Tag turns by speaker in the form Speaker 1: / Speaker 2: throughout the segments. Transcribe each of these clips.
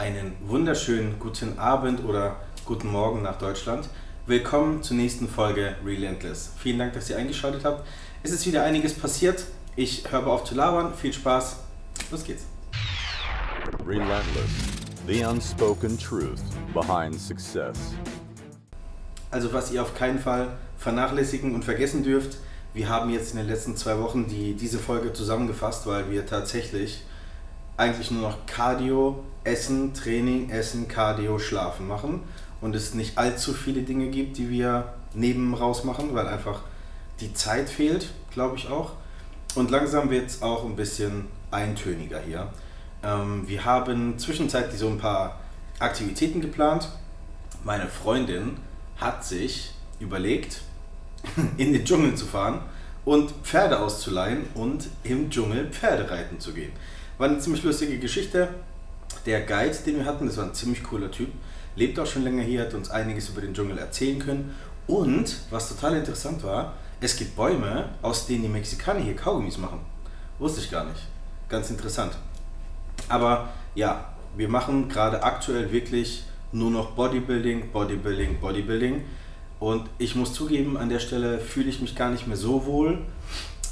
Speaker 1: einen wunderschönen guten Abend oder guten Morgen nach Deutschland. Willkommen zur nächsten Folge Relentless. Vielen Dank, dass ihr eingeschaltet habt. Es ist wieder einiges passiert. Ich höre auf zu labern. Viel Spaß. Los geht's.
Speaker 2: Relentless, the unspoken truth behind success.
Speaker 1: Also was ihr auf keinen Fall vernachlässigen und vergessen dürft, wir haben jetzt in den letzten zwei Wochen die, diese Folge zusammengefasst, weil wir tatsächlich eigentlich nur noch Cardio, Essen, Training, Essen, Cardio, Schlafen machen und es nicht allzu viele Dinge gibt, die wir neben raus machen, weil einfach die Zeit fehlt, glaube ich auch. Und langsam wird es auch ein bisschen eintöniger hier. Ähm, wir haben zwischenzeitlich so ein paar Aktivitäten geplant. Meine Freundin hat sich überlegt, in den Dschungel zu fahren und Pferde auszuleihen und im Dschungel Pferde reiten zu gehen. War eine ziemlich lustige Geschichte. Der Guide, den wir hatten, das war ein ziemlich cooler Typ, lebt auch schon länger hier, hat uns einiges über den Dschungel erzählen können. Und, was total interessant war, es gibt Bäume, aus denen die Mexikaner hier Kaugummis machen. Wusste ich gar nicht. Ganz interessant. Aber ja, wir machen gerade aktuell wirklich nur noch Bodybuilding, Bodybuilding, Bodybuilding. Und ich muss zugeben, an der Stelle fühle ich mich gar nicht mehr so wohl.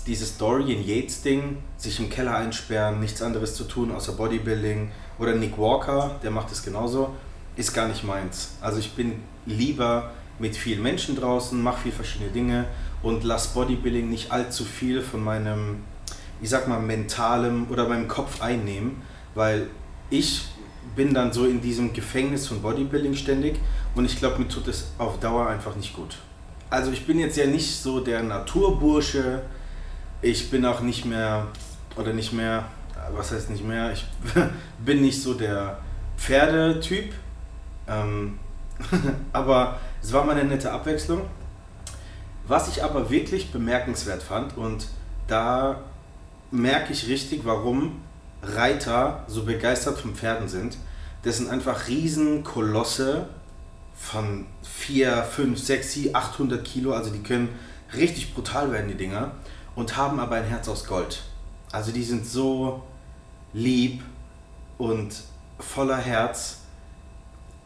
Speaker 1: Dieses Dorian Yates Ding, sich im Keller einsperren, nichts anderes zu tun außer Bodybuilding. Oder Nick Walker, der macht es genauso, ist gar nicht meins. Also ich bin lieber mit vielen Menschen draußen, mache viel verschiedene Dinge und lasse Bodybuilding nicht allzu viel von meinem, ich sag mal, mentalem oder meinem Kopf einnehmen, weil ich bin dann so in diesem Gefängnis von Bodybuilding ständig und ich glaube, mir tut es auf Dauer einfach nicht gut. Also ich bin jetzt ja nicht so der Naturbursche, ich bin auch nicht mehr, oder nicht mehr, was heißt nicht mehr, ich bin nicht so der Pferdetyp, ähm, aber es war mal eine nette Abwechslung. Was ich aber wirklich bemerkenswert fand und da merke ich richtig, warum Reiter so begeistert von Pferden sind. Das sind einfach Riesenkolosse von 4, 5, 6, 7, 800 Kilo. Also die können richtig brutal werden, die Dinger. Und haben aber ein Herz aus Gold. Also die sind so lieb und voller Herz.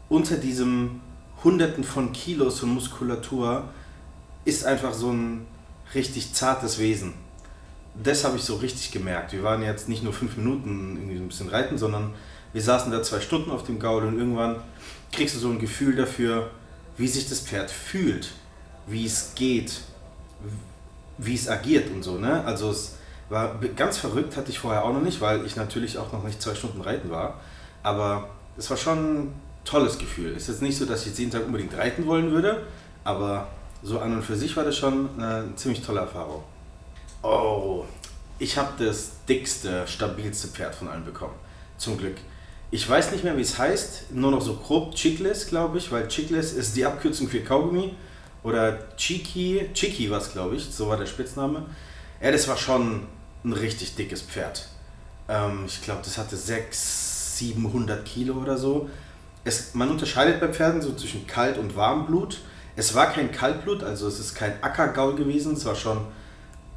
Speaker 1: Unter diesem Hunderten von Kilos von Muskulatur ist einfach so ein richtig zartes Wesen das habe ich so richtig gemerkt. Wir waren jetzt nicht nur fünf Minuten irgendwie ein bisschen reiten, sondern wir saßen da zwei Stunden auf dem Gaul und irgendwann kriegst du so ein Gefühl dafür, wie sich das Pferd fühlt, wie es geht, wie es agiert und so. Ne? Also es war ganz verrückt, hatte ich vorher auch noch nicht, weil ich natürlich auch noch nicht zwei Stunden reiten war. Aber es war schon ein tolles Gefühl. Es ist jetzt nicht so, dass ich jetzt jeden Tag unbedingt reiten wollen würde, aber so an und für sich war das schon eine ziemlich tolle Erfahrung. Oh, ich habe das dickste, stabilste Pferd von allen bekommen. Zum Glück. Ich weiß nicht mehr, wie es heißt, nur noch so grob Chickless, glaube ich, weil Chickless ist die Abkürzung für Kaugummi. Oder Chiki, Chiki war es, glaube ich, so war der Spitzname. Ja, das war schon ein richtig dickes Pferd. Ähm, ich glaube, das hatte 600, 700 Kilo oder so. Es, man unterscheidet bei Pferden so zwischen Kalt- und Warmblut. Es war kein Kaltblut, also es ist kein Ackergaul gewesen, es war schon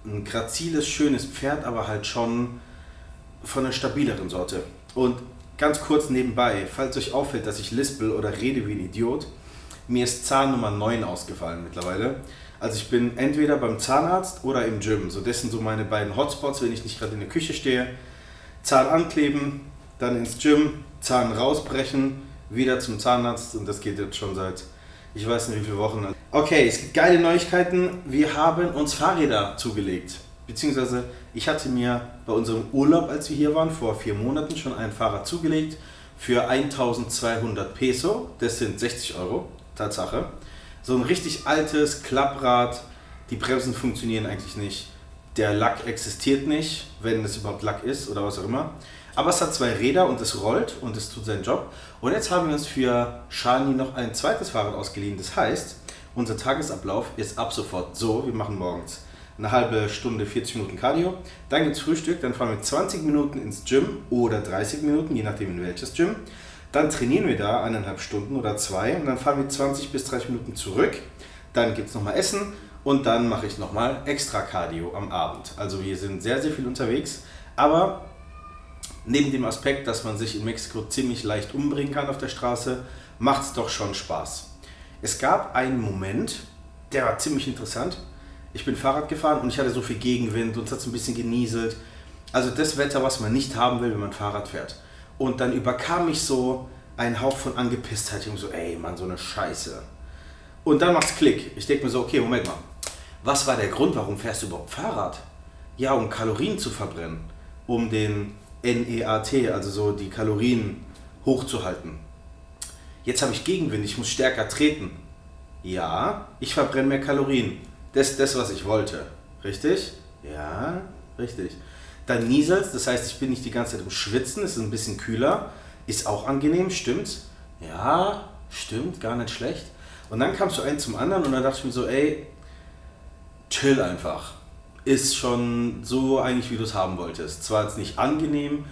Speaker 1: ein graziles, schönes Pferd, aber halt schon von einer stabileren Sorte. Und ganz kurz nebenbei, falls euch auffällt, dass ich lispel oder rede wie ein Idiot, mir ist Zahn Nummer 9 ausgefallen mittlerweile. Also ich bin entweder beim Zahnarzt oder im Gym. So das sind so meine beiden Hotspots, wenn ich nicht gerade in der Küche stehe. Zahn ankleben, dann ins Gym, Zahn rausbrechen, wieder zum Zahnarzt und das geht jetzt schon seit ich weiß nicht wie viele Wochen. Okay, es gibt geile Neuigkeiten. Wir haben uns Fahrräder zugelegt. Beziehungsweise ich hatte mir bei unserem Urlaub, als wir hier waren, vor vier Monaten schon ein Fahrrad zugelegt für 1200 Peso. Das sind 60 Euro, Tatsache. So ein richtig altes Klapprad. Die Bremsen funktionieren eigentlich nicht. Der Lack existiert nicht, wenn es überhaupt Lack ist oder was auch immer. Aber es hat zwei Räder und es rollt und es tut seinen Job. Und jetzt haben wir uns für Shani noch ein zweites Fahrrad ausgeliehen. Das heißt, unser Tagesablauf ist ab sofort so, wir machen morgens eine halbe Stunde, 40 Minuten Cardio, dann gibt es Frühstück, dann fahren wir 20 Minuten ins Gym oder 30 Minuten, je nachdem in welches Gym. Dann trainieren wir da eineinhalb Stunden oder zwei und dann fahren wir 20 bis 30 Minuten zurück. Dann gibt es nochmal Essen und dann mache ich nochmal extra Cardio am Abend. Also wir sind sehr, sehr viel unterwegs, aber neben dem Aspekt, dass man sich in Mexiko ziemlich leicht umbringen kann auf der Straße, macht es doch schon Spaß. Es gab einen Moment, der war ziemlich interessant. Ich bin Fahrrad gefahren und ich hatte so viel Gegenwind und es hat so ein bisschen genieselt. Also das Wetter, was man nicht haben will, wenn man Fahrrad fährt. Und dann überkam mich so ein Hauch von Angepisstheit. Ich so, ey Mann, so eine Scheiße. Und dann macht's Klick. Ich denke mir so, okay, Moment mal. Was war der Grund, warum fährst du überhaupt Fahrrad? Ja, um Kalorien zu verbrennen. Um den NEAT, also so die Kalorien hochzuhalten. Jetzt habe ich Gegenwind, ich muss stärker treten. Ja, ich verbrenne mehr Kalorien. Das ist das, was ich wollte. Richtig? Ja, richtig. Dann nieselt das heißt, ich bin nicht die ganze Zeit im Schwitzen, es ist ein bisschen kühler. Ist auch angenehm, stimmt? Ja, stimmt, gar nicht schlecht. Und dann kam so ein zum anderen und dann dachte ich mir so, ey, chill einfach. Ist schon so eigentlich, wie du es haben wolltest. Zwar jetzt nicht angenehm,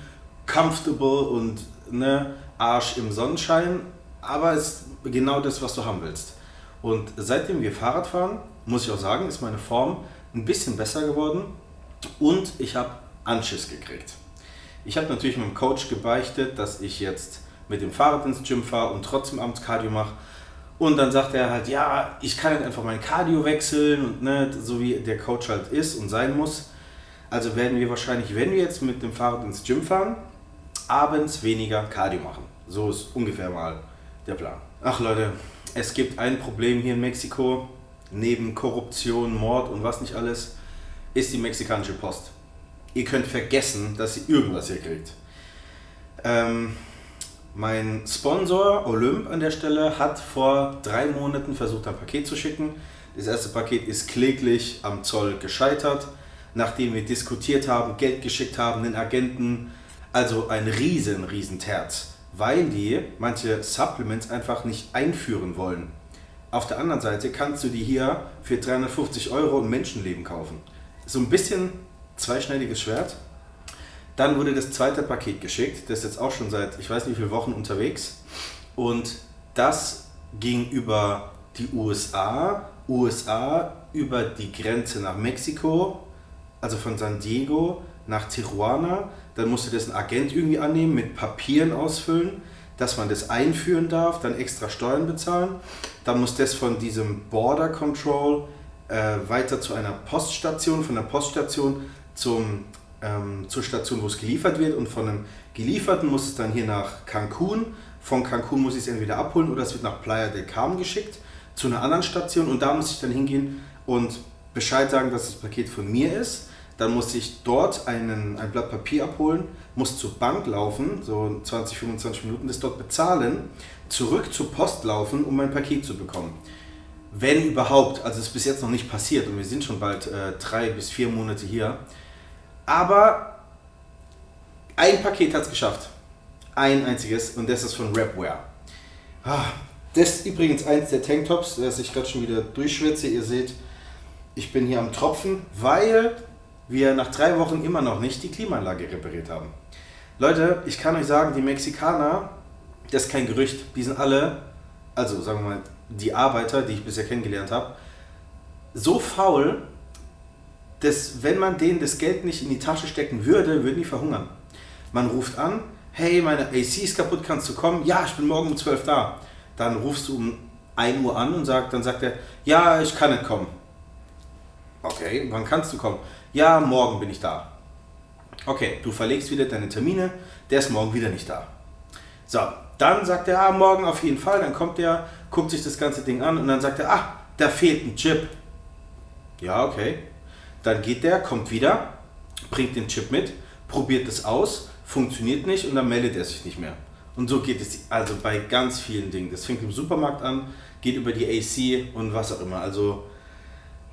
Speaker 1: comfortable und ne, Arsch im Sonnenschein, aber ist genau das, was du haben willst. Und seitdem wir Fahrrad fahren, muss ich auch sagen, ist meine Form ein bisschen besser geworden und ich habe Anschiss gekriegt. Ich habe natürlich meinem Coach gebeichtet, dass ich jetzt mit dem Fahrrad ins Gym fahre und trotzdem abends Cardio mache. Und dann sagt er halt, ja, ich kann halt einfach mein Cardio wechseln und ne, so wie der Coach halt ist und sein muss. Also werden wir wahrscheinlich, wenn wir jetzt mit dem Fahrrad ins Gym fahren, abends weniger Cardio machen. So ist ungefähr mal der Plan. Ach Leute, es gibt ein Problem hier in Mexiko, neben Korruption, Mord und was nicht alles, ist die mexikanische Post. Ihr könnt vergessen, dass ihr irgendwas hier kriegt. Ähm, mein Sponsor Olymp an der Stelle hat vor drei Monaten versucht, ein Paket zu schicken. Das erste Paket ist kläglich am Zoll gescheitert, nachdem wir diskutiert haben, Geld geschickt haben, den Agenten. Also ein riesen, riesen Terz, weil die manche Supplements einfach nicht einführen wollen. Auf der anderen Seite kannst du die hier für 350 Euro ein Menschenleben kaufen. So ein bisschen zweischneidiges Schwert. Dann wurde das zweite Paket geschickt, das ist jetzt auch schon seit ich weiß nicht wie vielen Wochen unterwegs. Und das ging über die USA, USA über die Grenze nach Mexiko, also von San Diego nach Tijuana. Dann musste das ein Agent irgendwie annehmen, mit Papieren ausfüllen, dass man das einführen darf, dann extra Steuern bezahlen. Dann muss das von diesem Border Control äh, weiter zu einer Poststation, von der Poststation zum ähm, zur Station, wo es geliefert wird und von einem gelieferten muss es dann hier nach Cancun. Von Cancun muss ich es entweder abholen oder es wird nach Playa del Carmen geschickt zu einer anderen Station und da muss ich dann hingehen und Bescheid sagen, dass das Paket von mir ist. Dann muss ich dort einen, ein Blatt Papier abholen, muss zur Bank laufen, so 20, 25 Minuten, das dort bezahlen, zurück zur Post laufen, um mein Paket zu bekommen. Wenn überhaupt, also es ist bis jetzt noch nicht passiert und wir sind schon bald äh, drei bis vier Monate hier. Aber ein Paket hat es geschafft. Ein einziges und das ist von Rapware. Ah, das ist übrigens eins der Tanktops, das ich gerade schon wieder durchschwitze. Ihr seht, ich bin hier am Tropfen, weil wir nach drei Wochen immer noch nicht die Klimaanlage repariert haben. Leute, ich kann euch sagen, die Mexikaner, das ist kein Gerücht, die sind alle, also sagen wir mal, die Arbeiter, die ich bisher kennengelernt habe, so faul, dass wenn man denen das Geld nicht in die Tasche stecken würde, würden die verhungern. Man ruft an, hey, meine AC ist kaputt, kannst du kommen? Ja, ich bin morgen um 12 da. Dann rufst du um 1 Uhr an und sagt, dann sagt er, ja, ich kann nicht kommen. Okay, wann kannst du kommen? Ja, morgen bin ich da. Okay, du verlegst wieder deine Termine, der ist morgen wieder nicht da. So, dann sagt er, ah, morgen auf jeden Fall, dann kommt er, guckt sich das ganze Ding an und dann sagt er, ah, da fehlt ein Chip. Ja, okay. Dann geht der, kommt wieder, bringt den Chip mit, probiert es aus, funktioniert nicht und dann meldet er sich nicht mehr. Und so geht es also bei ganz vielen Dingen. Das fängt im Supermarkt an, geht über die AC und was auch immer. Also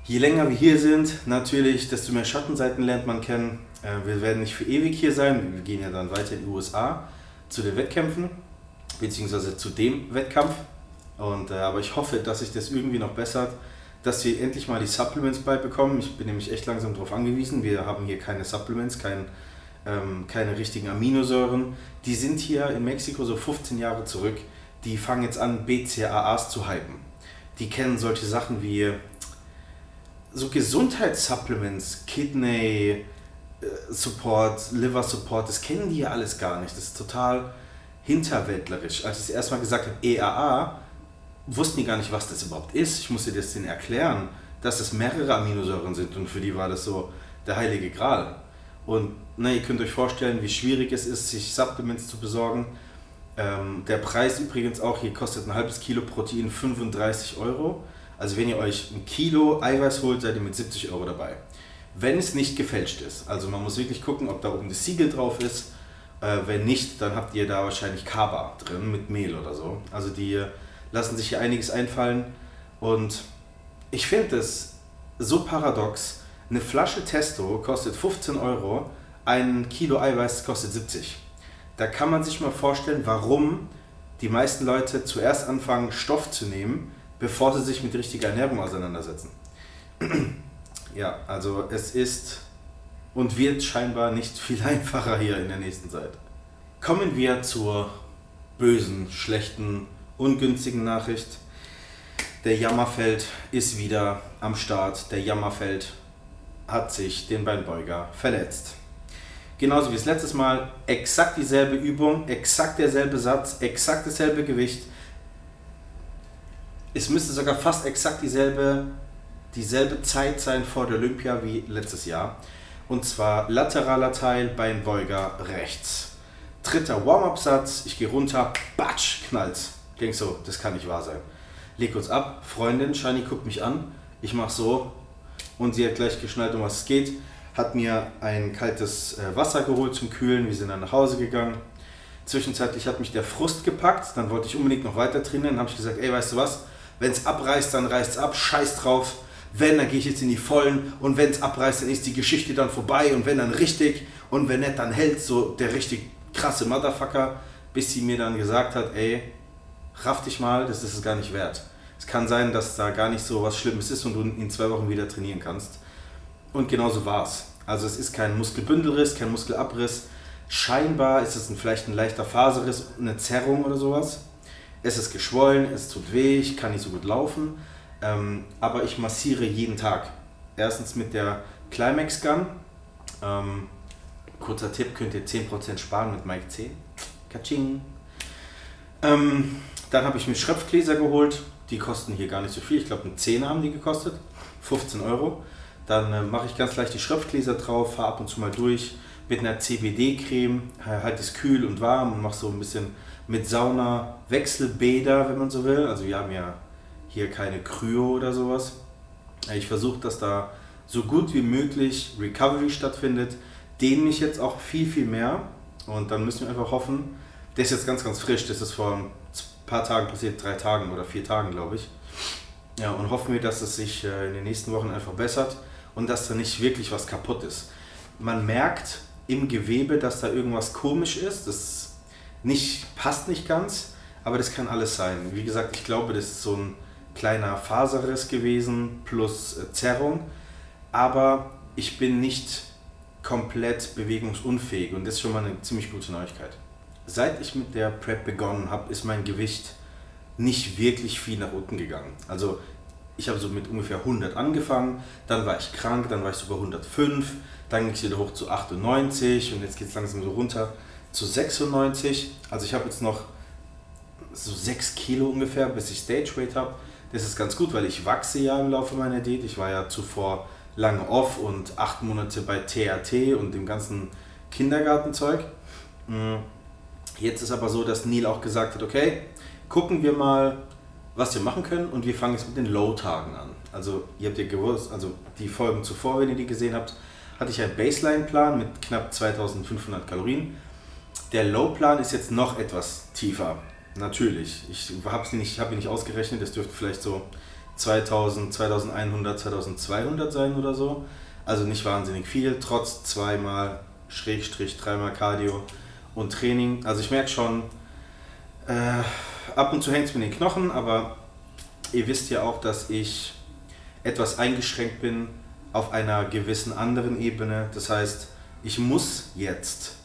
Speaker 1: je länger wir hier sind, natürlich, desto mehr Schattenseiten lernt man kennen. Äh, wir werden nicht für ewig hier sein. Wir gehen ja dann weiter in die USA zu den Wettkämpfen, beziehungsweise zu dem Wettkampf. Und, äh, aber ich hoffe, dass sich das irgendwie noch bessert dass wir endlich mal die Supplements beibekommen. Ich bin nämlich echt langsam darauf angewiesen. Wir haben hier keine Supplements, kein, ähm, keine richtigen Aminosäuren. Die sind hier in Mexiko so 15 Jahre zurück. Die fangen jetzt an, BCAAs zu hypen. Die kennen solche Sachen wie so Gesundheitssupplements, Kidney, äh, Support, Liver Support, das kennen die ja alles gar nicht. Das ist total hinterwäldlerisch. Als ich das erstmal gesagt habe, EAA, wussten die gar nicht, was das überhaupt ist. Ich musste das denen erklären, dass es mehrere Aminosäuren sind und für die war das so der heilige Gral. Und na, ihr könnt euch vorstellen, wie schwierig es ist, sich Supplements zu besorgen. Ähm, der Preis übrigens auch hier kostet ein halbes Kilo Protein 35 Euro. Also wenn ihr euch ein Kilo Eiweiß holt, seid ihr mit 70 Euro dabei. Wenn es nicht gefälscht ist. Also man muss wirklich gucken, ob da oben das Siegel drauf ist. Äh, wenn nicht, dann habt ihr da wahrscheinlich Kaba drin mit Mehl oder so. Also die lassen sich hier einiges einfallen. Und ich finde es so paradox. Eine Flasche Testo kostet 15 Euro, ein Kilo Eiweiß kostet 70. Da kann man sich mal vorstellen, warum die meisten Leute zuerst anfangen, Stoff zu nehmen, bevor sie sich mit richtiger Ernährung auseinandersetzen. ja, also es ist und wird scheinbar nicht viel einfacher hier in der nächsten Zeit. Kommen wir zur bösen, schlechten, ungünstigen Nachricht. Der Jammerfeld ist wieder am Start. Der Jammerfeld hat sich den Beinbeuger verletzt. Genauso wie das letztes Mal, exakt dieselbe Übung, exakt derselbe Satz, exakt dasselbe Gewicht. Es müsste sogar fast exakt dieselbe, dieselbe Zeit sein vor der Olympia wie letztes Jahr. Und zwar lateraler Teil, Beinbeuger rechts. Dritter Warm-Up-Satz, ich gehe runter, batsch, knallt. Denk so, das kann nicht wahr sein. Leg uns ab, Freundin, Shani guckt mich an, ich mach so und sie hat gleich geschnallt, um was es geht. Hat mir ein kaltes äh, Wasser geholt zum Kühlen, wir sind dann nach Hause gegangen. Zwischenzeitlich hat mich der Frust gepackt, dann wollte ich unbedingt noch weiter trainieren. Dann habe ich gesagt, ey, weißt du was, wenn es abreißt, dann reißt es ab, scheiß drauf. Wenn, dann gehe ich jetzt in die Vollen und wenn es abreißt, dann ist die Geschichte dann vorbei und wenn dann richtig und wenn nicht, dann hält so der richtig krasse Motherfucker, bis sie mir dann gesagt hat, ey, raff dich mal, das ist es gar nicht wert. Es kann sein, dass da gar nicht so was Schlimmes ist und du in zwei Wochen wieder trainieren kannst. Und genauso war es. Also es ist kein Muskelbündelriss, kein Muskelabriss. Scheinbar ist es ein, vielleicht ein leichter Faserriss, eine Zerrung oder sowas. Es ist geschwollen, es tut weh, ich kann nicht so gut laufen. Ähm, aber ich massiere jeden Tag. Erstens mit der Climax Gun. Ähm, kurzer Tipp, könnt ihr 10% sparen mit Mike 10. Kaching. Ähm, dann habe ich mir Schröpfgläser geholt. Die kosten hier gar nicht so viel. Ich glaube, ein 10 haben die gekostet. 15 Euro. Dann äh, mache ich ganz leicht die Schröpfgläser drauf, fahre ab und zu mal durch mit einer CBD-Creme. Halt es kühl und warm und mache so ein bisschen mit Sauna Wechselbäder, wenn man so will. Also wir haben ja hier keine Kryo oder sowas. Ich versuche, dass da so gut wie möglich Recovery stattfindet. Dehne mich jetzt auch viel, viel mehr. Und dann müssen wir einfach hoffen, der ist jetzt ganz, ganz frisch. Das ist vor paar Tagen passiert, drei Tagen oder vier Tagen, glaube ich. Ja, und hoffen wir, dass es sich äh, in den nächsten Wochen einfach bessert und dass da nicht wirklich was kaputt ist. Man merkt im Gewebe, dass da irgendwas komisch ist. Das nicht, passt nicht ganz, aber das kann alles sein. Wie gesagt, ich glaube, das ist so ein kleiner Faserriss gewesen plus äh, Zerrung, aber ich bin nicht komplett bewegungsunfähig und das ist schon mal eine ziemlich gute Neuigkeit. Seit ich mit der Prep begonnen habe, ist mein Gewicht nicht wirklich viel nach unten gegangen. Also ich habe so mit ungefähr 100 angefangen, dann war ich krank, dann war ich sogar 105, dann ging es wieder hoch zu 98 und jetzt geht es langsam so runter zu 96. Also ich habe jetzt noch so 6 Kilo ungefähr, bis ich Stage Weight habe. Das ist ganz gut, weil ich wachse ja im Laufe meiner Diät. Ich war ja zuvor lange off und 8 Monate bei TRT und dem ganzen Kindergartenzeug. Mm. Jetzt ist aber so, dass Neil auch gesagt hat, okay, gucken wir mal, was wir machen können und wir fangen jetzt mit den Low-Tagen an. Also ihr habt ja gewusst, also die Folgen zuvor, wenn ihr die gesehen habt, hatte ich einen Baseline-Plan mit knapp 2500 Kalorien. Der Low-Plan ist jetzt noch etwas tiefer. Natürlich. Ich habe ihn nicht, hab nicht ausgerechnet, es dürfte vielleicht so 2000, 2100, 2200 sein oder so. Also nicht wahnsinnig viel, trotz zweimal, Schrägstrich, dreimal Cardio und Training. Also ich merke schon, äh, ab und zu hängt es mir in den Knochen, aber ihr wisst ja auch, dass ich etwas eingeschränkt bin auf einer gewissen anderen Ebene. Das heißt, ich muss jetzt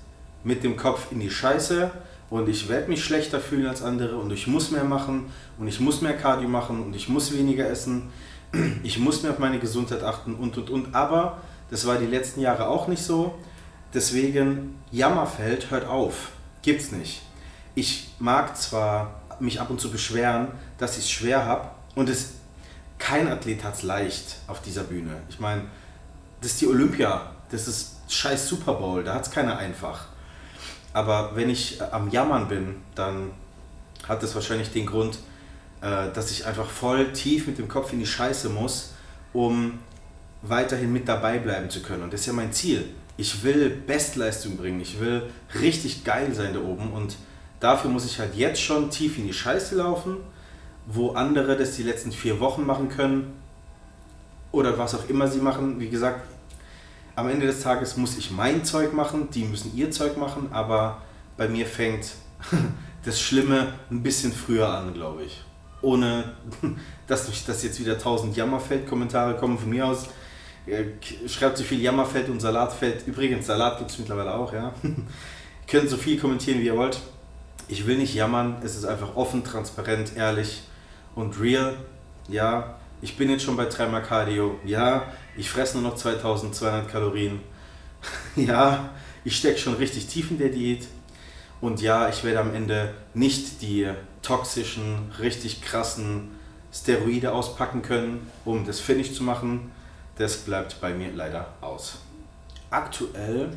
Speaker 1: mit dem Kopf in die Scheiße und ich werde mich schlechter fühlen als andere und ich muss mehr machen und ich muss mehr Cardio machen und ich muss weniger essen. Ich muss mehr auf meine Gesundheit achten und und und. Aber Das war die letzten Jahre auch nicht so. Deswegen, Jammerfeld, hört auf. Gibt's nicht. Ich mag zwar mich ab und zu beschweren, dass ich es schwer habe und es, kein Athlet hat es leicht auf dieser Bühne. Ich meine, das ist die Olympia, das ist scheiß Super Bowl, da hat es keiner einfach. Aber wenn ich am Jammern bin, dann hat das wahrscheinlich den Grund, äh, dass ich einfach voll tief mit dem Kopf in die Scheiße muss, um weiterhin mit dabei bleiben zu können. Und das ist ja mein Ziel. Ich will Bestleistung bringen, ich will richtig geil sein da oben und dafür muss ich halt jetzt schon tief in die Scheiße laufen, wo andere das die letzten vier Wochen machen können oder was auch immer sie machen. Wie gesagt, am Ende des Tages muss ich mein Zeug machen, die müssen ihr Zeug machen, aber bei mir fängt das Schlimme ein bisschen früher an, glaube ich. Ohne dass, dass jetzt wieder tausend Jammerfeld-Kommentare kommen von mir aus. Äh, schreibt so viel Jammerfeld und Salatfeld. Übrigens, Salat gibt es mittlerweile auch, ja. ihr könnt so viel kommentieren, wie ihr wollt. Ich will nicht jammern, es ist einfach offen, transparent, ehrlich und real. Ja, ich bin jetzt schon bei 3 Mal Cardio. Ja, ich fresse nur noch 2200 Kalorien. ja, ich stecke schon richtig tief in der Diät. Und ja, ich werde am Ende nicht die toxischen, richtig krassen Steroide auspacken können, um das Finish zu machen. Das bleibt bei mir leider aus. Aktuell,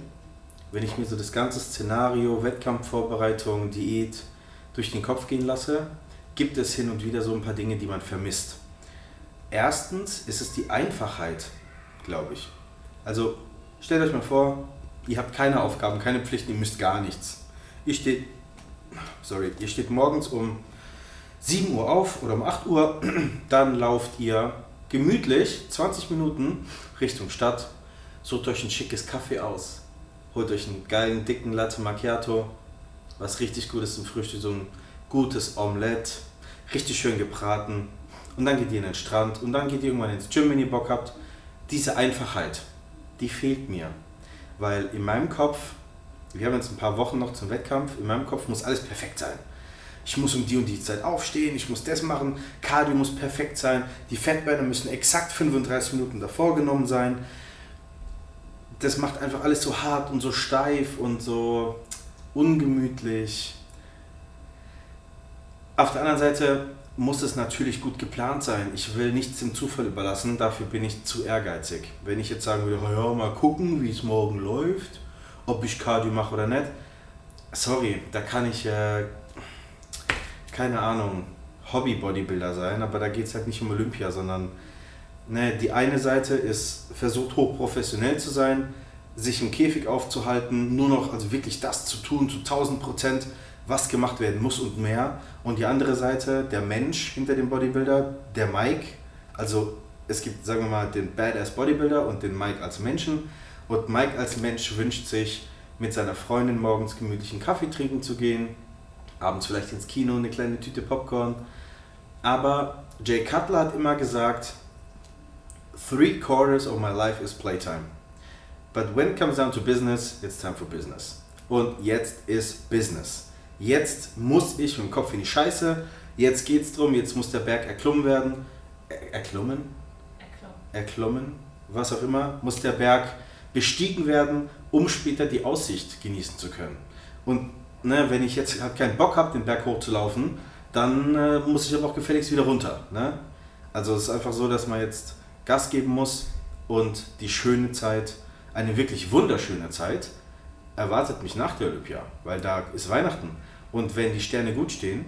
Speaker 1: wenn ich mir so das ganze Szenario, Wettkampfvorbereitung, Diät durch den Kopf gehen lasse, gibt es hin und wieder so ein paar Dinge, die man vermisst. Erstens ist es die Einfachheit, glaube ich. Also stellt euch mal vor, ihr habt keine Aufgaben, keine Pflichten, ihr müsst gar nichts. Ihr steht, sorry, ihr steht morgens um 7 Uhr auf oder um 8 Uhr, dann lauft ihr gemütlich 20 Minuten Richtung Stadt, sucht euch ein schickes Kaffee aus, holt euch einen geilen, dicken Latte Macchiato, was richtig gut ist zum Frühstück, so ein gutes Omelette, richtig schön gebraten und dann geht ihr in den Strand und dann geht ihr irgendwann ins Gym, wenn ihr Bock habt. Diese Einfachheit, die fehlt mir, weil in meinem Kopf wir haben jetzt ein paar Wochen noch zum Wettkampf. In meinem Kopf muss alles perfekt sein. Ich muss um die und die Zeit aufstehen, ich muss das machen, Cardio muss perfekt sein, die Fettbänder müssen exakt 35 Minuten davor genommen sein. Das macht einfach alles so hart und so steif und so ungemütlich. Auf der anderen Seite muss es natürlich gut geplant sein. Ich will nichts dem Zufall überlassen, dafür bin ich zu ehrgeizig. Wenn ich jetzt sagen würde, ja, mal gucken, wie es morgen läuft, ob ich Cardio mache oder nicht. Sorry, da kann ich, äh, keine Ahnung, Hobby-Bodybuilder sein, aber da geht es halt nicht um Olympia, sondern ne, die eine Seite ist, versucht hochprofessionell zu sein, sich im Käfig aufzuhalten, nur noch, also wirklich das zu tun, zu 1000 Prozent, was gemacht werden muss und mehr. Und die andere Seite, der Mensch hinter dem Bodybuilder, der Mike, also es gibt, sagen wir mal, den Badass Bodybuilder und den Mike als Menschen und Mike als Mensch wünscht sich, mit seiner Freundin morgens gemütlichen Kaffee trinken zu gehen, abends vielleicht ins Kino, eine kleine Tüte Popcorn. Aber Jay Cutler hat immer gesagt, three quarters of my life is playtime. But when it comes down to business, it's time for business. Und jetzt ist Business. Jetzt muss ich mit dem Kopf in die Scheiße. Jetzt geht's drum, jetzt muss der Berg erklommen werden. Er, erklommen? Erklommen. Erklommen, was auch immer, muss der Berg bestiegen werden, um später die Aussicht genießen zu können. Und ne, wenn ich jetzt halt keinen Bock habe, den Berg hochzulaufen, dann äh, muss ich aber auch gefälligst wieder runter. Ne? Also es ist einfach so, dass man jetzt Gas geben muss und die schöne Zeit, eine wirklich wunderschöne Zeit, erwartet mich nach der Olympia, weil da ist Weihnachten. Und wenn die Sterne gut stehen,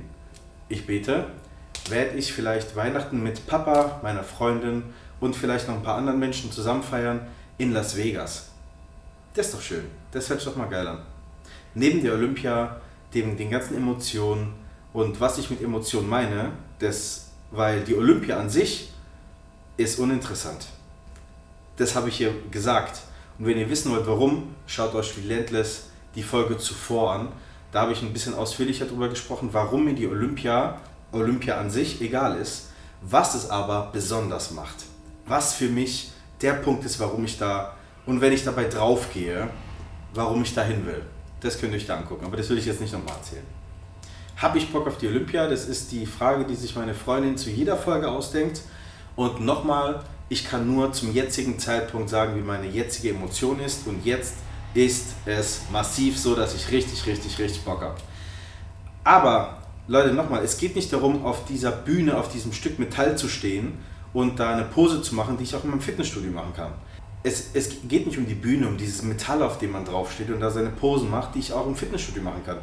Speaker 1: ich bete, werde ich vielleicht Weihnachten mit Papa, meiner Freundin und vielleicht noch ein paar anderen Menschen zusammen feiern, in Las Vegas. Das ist doch schön. Das hört sich doch mal geil an. Neben der Olympia, dem, den ganzen Emotionen und was ich mit Emotionen meine, das, weil die Olympia an sich ist uninteressant. Das habe ich hier gesagt. Und wenn ihr wissen wollt, warum, schaut euch Relentless die Folge zuvor an. Da habe ich ein bisschen ausführlicher darüber gesprochen, warum mir die Olympia, Olympia an sich egal ist, was es aber besonders macht. Was für mich der Punkt ist, warum ich da und wenn ich dabei drauf gehe, warum ich da hin will. Das könnt ihr euch da angucken, aber das will ich jetzt nicht nochmal erzählen. Habe ich Bock auf die Olympia? Das ist die Frage, die sich meine Freundin zu jeder Folge ausdenkt. Und nochmal, Ich kann nur zum jetzigen Zeitpunkt sagen, wie meine jetzige Emotion ist. Und jetzt ist es massiv so, dass ich richtig, richtig, richtig Bock habe. Aber, Leute, nochmal, es geht nicht darum, auf dieser Bühne, auf diesem Stück Metall zu stehen und da eine Pose zu machen, die ich auch in meinem Fitnessstudio machen kann. Es, es geht nicht um die Bühne, um dieses Metall, auf dem man draufsteht und da seine Posen macht, die ich auch im Fitnessstudio machen kann.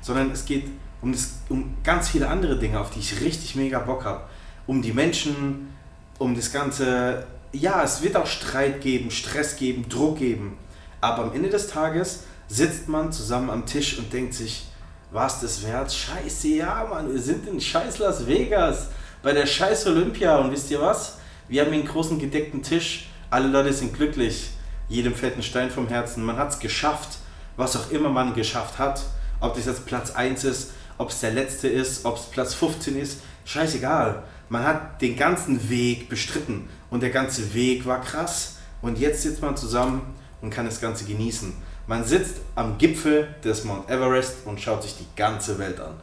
Speaker 1: Sondern es geht um, das, um ganz viele andere Dinge, auf die ich richtig mega Bock habe. Um die Menschen, um das Ganze. Ja, es wird auch Streit geben, Stress geben, Druck geben. Aber am Ende des Tages sitzt man zusammen am Tisch und denkt sich, was das wert? Scheiße, ja, Mann, wir sind in scheiß Las Vegas bei der scheiß Olympia und wisst ihr was? Wir haben hier einen großen gedeckten Tisch, alle Leute sind glücklich, jedem fällt ein Stein vom Herzen, man hat es geschafft, was auch immer man geschafft hat, ob das jetzt Platz 1 ist, ob es der letzte ist, ob es Platz 15 ist, scheißegal. Man hat den ganzen Weg bestritten und der ganze Weg war krass und jetzt sitzt man zusammen und kann das Ganze genießen. Man sitzt am Gipfel des Mount Everest und schaut sich die ganze Welt an.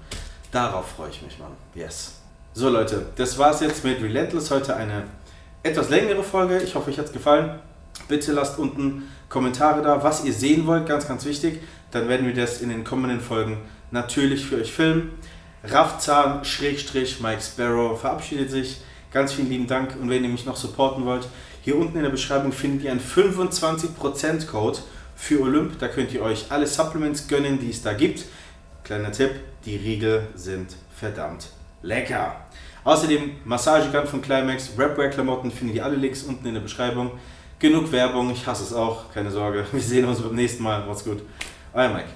Speaker 1: Darauf freue ich mich, Mann. Yes. So Leute, das war's jetzt mit Relentless. Heute eine etwas längere Folge. Ich hoffe, euch hat es gefallen. Bitte lasst unten Kommentare da, was ihr sehen wollt, ganz, ganz wichtig. Dann werden wir das in den kommenden Folgen natürlich für euch filmen. Raffzahn, Schrägstrich, Mike Sparrow verabschiedet sich. Ganz vielen lieben Dank und wenn ihr mich noch supporten wollt, hier unten in der Beschreibung findet ihr einen 25% Code für Olymp. Da könnt ihr euch alle Supplements gönnen, die es da gibt. Kleiner Tipp, die Riegel sind verdammt lecker. Außerdem Massagegun von Climax, Rapwear-Klamotten findet ihr alle Links unten in der Beschreibung. Genug Werbung, ich hasse es auch, keine Sorge. Wir sehen uns beim nächsten Mal. Macht's gut. Euer Mike.